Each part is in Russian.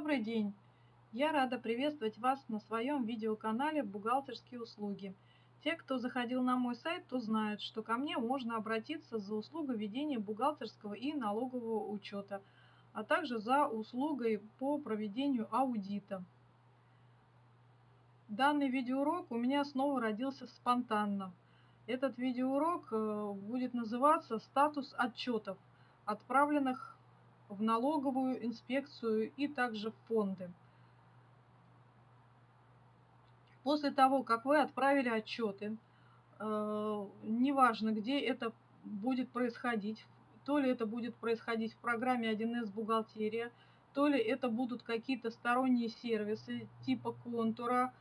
Добрый день! Я рада приветствовать вас на своем видеоканале «Бухгалтерские услуги». Те, кто заходил на мой сайт, то знают, что ко мне можно обратиться за услугой ведения бухгалтерского и налогового учета, а также за услугой по проведению аудита. Данный видеоурок у меня снова родился спонтанно. Этот видеоурок э, будет называться «Статус отчетов, отправленных в налоговую инспекцию и также в фонды. После того, как вы отправили отчеты, э, неважно, где это будет происходить, то ли это будет происходить в программе 1С бухгалтерия, то ли это будут какие-то сторонние сервисы типа контура,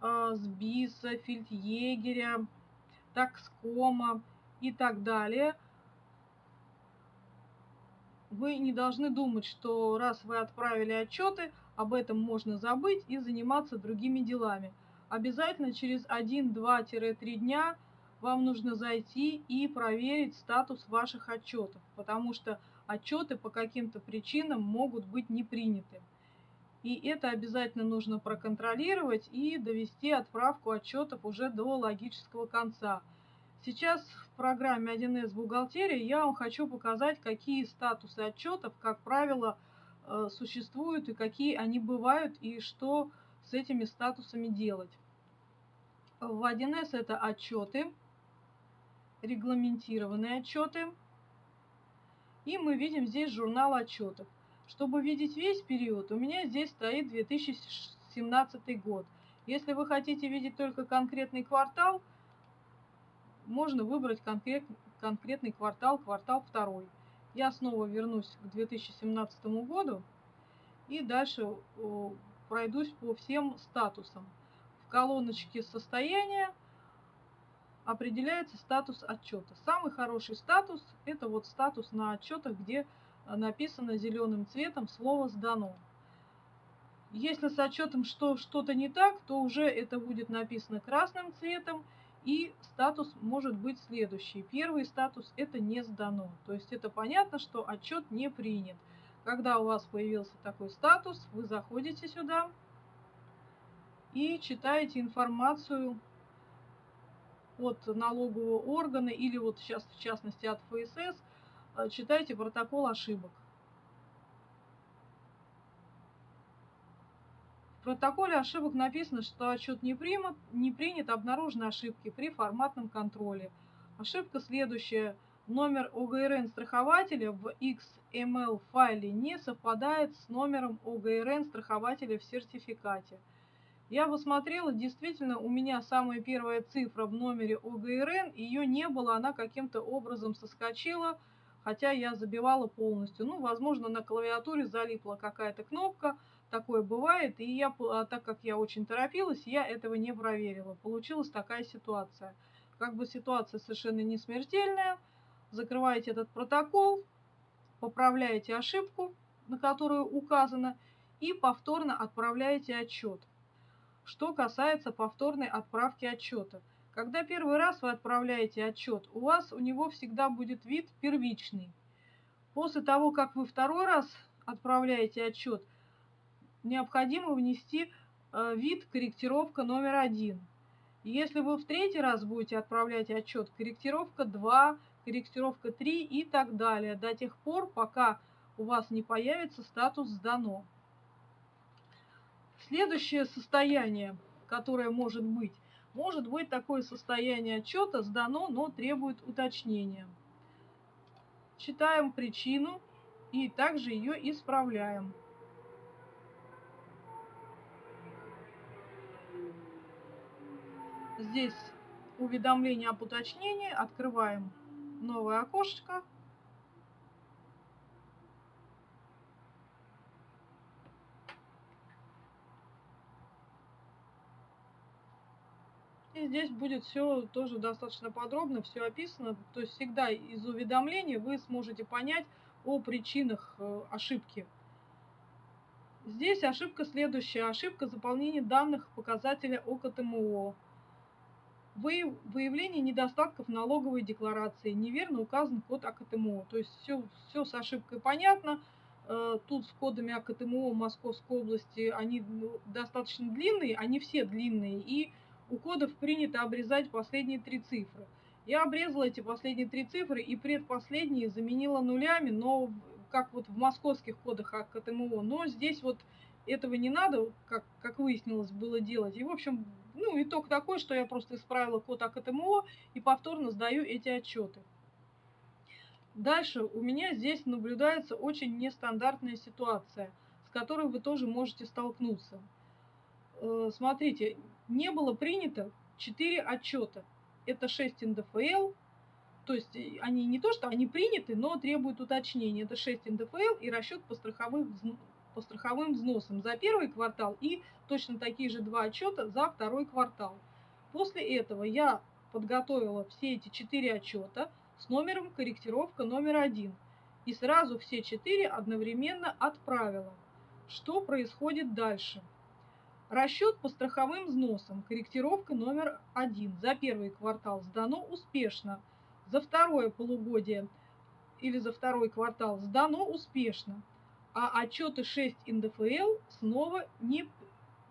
э, сбиса, фельдъегеря, такскома и так далее – вы не должны думать, что раз вы отправили отчеты, об этом можно забыть и заниматься другими делами. Обязательно через 1-2-3 дня вам нужно зайти и проверить статус ваших отчетов, потому что отчеты по каким-то причинам могут быть не приняты. И это обязательно нужно проконтролировать и довести отправку отчетов уже до логического конца – Сейчас в программе 1С бухгалтерия я вам хочу показать, какие статусы отчетов, как правило, э, существуют и какие они бывают и что с этими статусами делать. В 1С это отчеты, регламентированные отчеты. И мы видим здесь журнал отчетов. Чтобы видеть весь период, у меня здесь стоит 2017 год. Если вы хотите видеть только конкретный квартал – можно выбрать конкрет, конкретный квартал, квартал второй. Я снова вернусь к 2017 году и дальше пройдусь по всем статусам. В колоночке состояния определяется статус отчета. Самый хороший статус – это вот статус на отчетах, где написано зеленым цветом слово «сдано». Если с отчетом что, что-то не так, то уже это будет написано красным цветом – и статус может быть следующий. Первый статус – это не сдано. То есть это понятно, что отчет не принят. Когда у вас появился такой статус, вы заходите сюда и читаете информацию от налогового органа или вот сейчас в частности от ФСС, э, читайте протокол ошибок. Протоколе ошибок написано, что отчет не, примут, не принят, обнаружены ошибки при форматном контроле. Ошибка следующая. Номер ОГРН страхователя в XML файле не совпадает с номером ОГРН страхователя в сертификате. Я посмотрела, действительно, у меня самая первая цифра в номере ОГРН, ее не было, она каким-то образом соскочила, хотя я забивала полностью. Ну, возможно, на клавиатуре залипла какая-то кнопка, такое бывает, и я, а так как я очень торопилась, я этого не проверила. Получилась такая ситуация. Как бы ситуация совершенно не смертельная. Закрываете этот протокол, поправляете ошибку, на которую указано, и повторно отправляете отчет. Что касается повторной отправки отчета. Когда первый раз вы отправляете отчет, у вас у него всегда будет вид первичный. После того, как вы второй раз отправляете отчет, необходимо внести э, вид корректировка номер один. Если вы в третий раз будете отправлять отчет, корректировка 2, корректировка 3 и так далее, до тех пор, пока у вас не появится статус «Сдано». Следующее состояние, которое может быть, может быть такое состояние отчета «Сдано, но требует уточнения». Читаем причину и также ее исправляем. Здесь уведомление об уточнении. Открываем новое окошечко. И здесь будет все тоже достаточно подробно, все описано. То есть всегда из уведомлений вы сможете понять о причинах э, ошибки. Здесь ошибка следующая. Ошибка заполнения данных показателя ОКТМО выявление недостатков налоговой декларации, неверно указан код АКТМО. То есть все, все с ошибкой понятно. э, тут с кодами АКТМО Московской области, они достаточно длинные, они все длинные, и у кодов принято обрезать последние три цифры. Я обрезала эти последние три цифры и предпоследние заменила нулями, но как вот в московских кодах АКТМО, но здесь вот этого не надо, как, как выяснилось, было делать. И, в общем, ну, итог такой, что я просто исправила код АКТМО и повторно сдаю эти отчеты. Дальше у меня здесь наблюдается очень нестандартная ситуация, с которой вы тоже можете столкнуться. Э, смотрите, не было принято 4 отчета. Это 6 НДФЛ, то есть они не то, что они приняты, но требуют уточнения. Это 6 НДФЛ и расчет по страховым, по страховым взносам за первый квартал и точно такие же два отчета за второй квартал. После этого я подготовила все эти четыре отчета с номером корректировка номер один и сразу все четыре одновременно отправила. Что происходит дальше? Расчет по страховым взносам, корректировка номер один за первый квартал сдано успешно, за второе полугодие или за второй квартал сдано успешно, а отчеты 6 НДФЛ снова, не,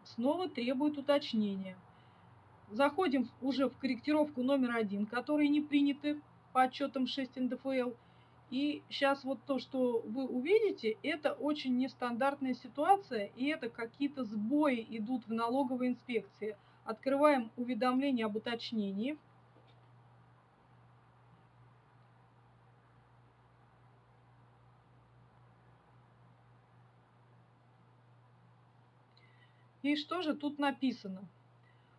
снова требуют уточнения. Заходим уже в корректировку номер один, которые не приняты по отчетам 6 НДФЛ – и сейчас вот то, что вы увидите, это очень нестандартная ситуация, и это какие-то сбои идут в налоговой инспекции. Открываем уведомление об уточнении. И что же тут написано?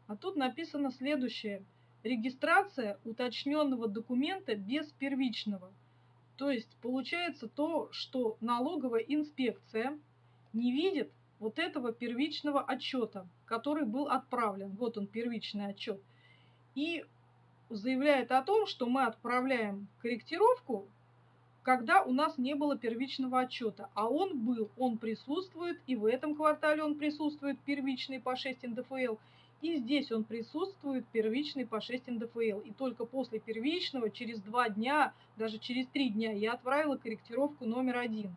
А тут написано следующее. Регистрация уточненного документа без первичного – то есть получается то, что налоговая инспекция не видит вот этого первичного отчета, который был отправлен. Вот он, первичный отчет. И заявляет о том, что мы отправляем корректировку, когда у нас не было первичного отчета. А он был, он присутствует, и в этом квартале он присутствует, первичный по 6 НДФЛ, и здесь он присутствует первичный по 6 НДФЛ. И только после первичного, через два дня, даже через три дня, я отправила корректировку номер один.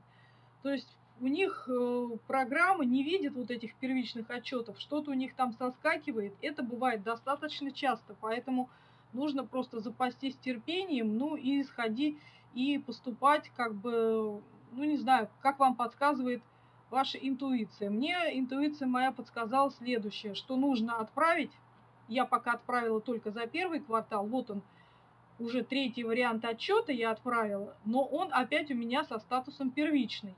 То есть у них э, программа не видит вот этих первичных отчетов, что-то у них там соскакивает. Это бывает достаточно часто, поэтому нужно просто запастись терпением, ну и сходить и поступать как бы, ну не знаю, как вам подсказывает ваша интуиция. Мне интуиция моя подсказала следующее, что нужно отправить. Я пока отправила только за первый квартал. Вот он, уже третий вариант отчета я отправила, но он опять у меня со статусом первичный.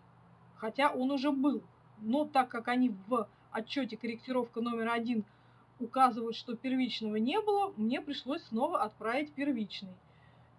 Хотя он уже был. Но так как они в отчете корректировка номер один указывают, что первичного не было, мне пришлось снова отправить первичный.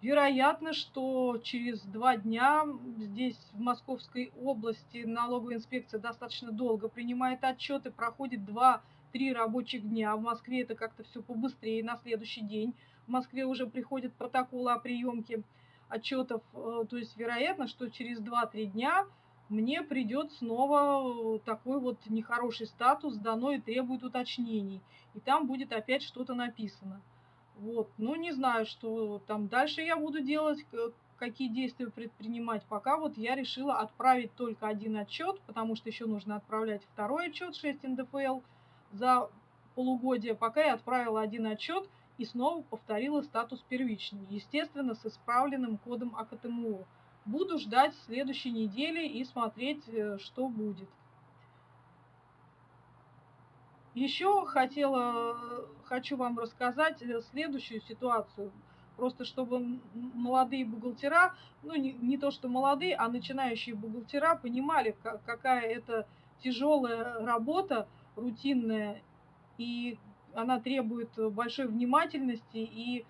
Вероятно, что через два дня здесь, в Московской области, налоговая инспекция достаточно долго принимает отчеты, проходит два-три рабочих дня. В Москве это как-то все побыстрее, на следующий день. В Москве уже приходит протокол о приемке отчетов. Э, то есть, вероятно, что через 2-3 дня мне придет снова такой вот нехороший статус, дано и требует уточнений. И там будет опять что-то написано. Вот, ну не знаю, что там дальше я буду делать, какие действия предпринимать. Пока вот я решила отправить только один отчет, потому что еще нужно отправлять второй отчет 6 НДФЛ за полугодие. Пока я отправила один отчет и снова повторила статус первичный, естественно, с исправленным кодом АКТМО. Буду ждать следующей недели и смотреть, э, что будет. Еще хотела, хочу вам рассказать э, следующую ситуацию. Просто чтобы молодые бухгалтера, ну не, не то что молодые, а начинающие бухгалтера понимали, какая это тяжелая работа, рутинная, и она требует большой внимательности и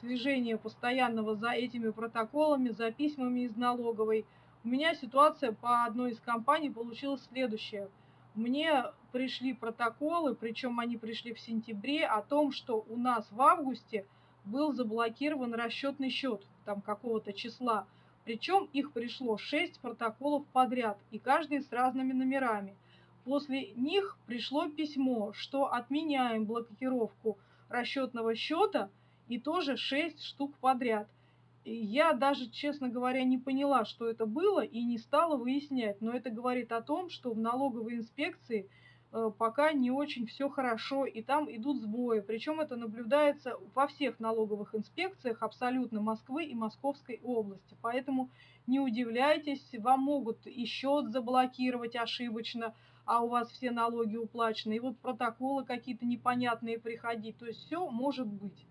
слежения постоянного за этими протоколами, за письмами из налоговой. У меня ситуация по одной из компаний получилась следующая – мне пришли протоколы, причем они пришли в сентябре, о том, что у нас в августе был заблокирован расчетный счет там какого-то числа. Причем их пришло 6 протоколов подряд, и каждый с разными номерами. После них пришло письмо, что отменяем блокировку расчетного счета, и тоже 6 штук подряд. Я даже, честно говоря, не поняла, что это было и не стала выяснять. Но это говорит о том, что в налоговой инспекции э, пока не очень все хорошо, и там идут сбои. Причем это наблюдается во всех налоговых инспекциях абсолютно Москвы и Московской области. Поэтому не удивляйтесь, вам могут и счет заблокировать ошибочно, а у вас все налоги уплачены, и вот протоколы какие-то непонятные приходить. То есть все может быть.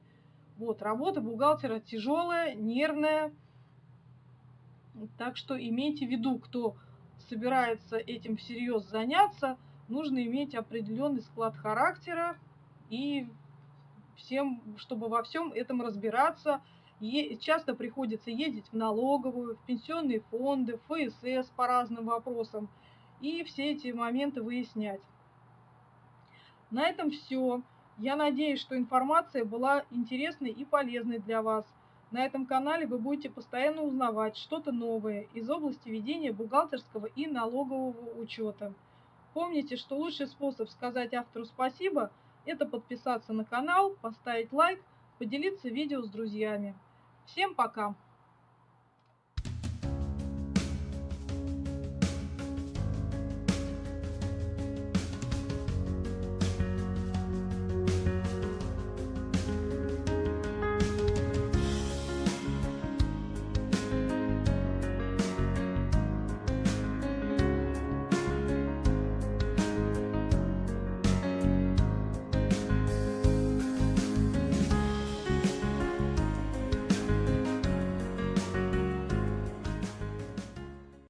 Вот, работа бухгалтера тяжелая, нервная. Так что имейте в виду, кто собирается этим всерьез заняться, нужно иметь определенный склад характера и всем, чтобы во всем этом разбираться. Е часто приходится ездить в налоговую, в пенсионные фонды, в ФСС по разным вопросам и все эти моменты выяснять. На этом все. Я надеюсь, что информация была интересной и полезной для вас. На этом канале вы будете постоянно узнавать что-то новое из области ведения бухгалтерского и налогового учета. Помните, что лучший способ сказать автору спасибо – это подписаться на канал, поставить лайк, поделиться видео с друзьями. Всем пока!